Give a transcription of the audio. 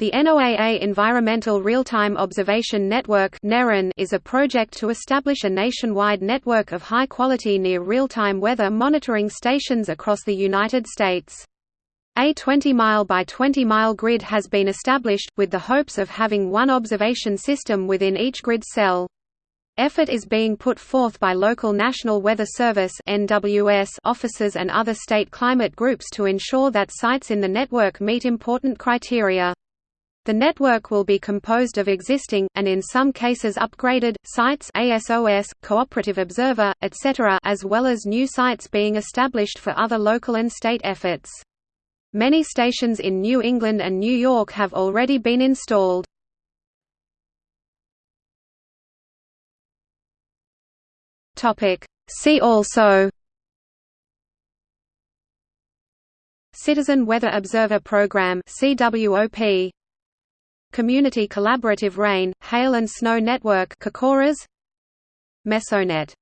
The NOAA Environmental Real-Time Observation Network is a project to establish a nationwide network of high-quality near real-time weather monitoring stations across the United States. A 20-mile by 20-mile grid has been established, with the hopes of having one observation system within each grid cell. Effort is being put forth by local National Weather Service officers and other state climate groups to ensure that sites in the network meet important criteria. The network will be composed of existing, and in some cases upgraded, sites ASOS, Cooperative Observer, etc. as well as new sites being established for other local and state efforts. Many stations in New England and New York have already been installed. See also Citizen Weather Observer Program CWOP Community Collaborative Rain, Hail and Snow Network Mesonet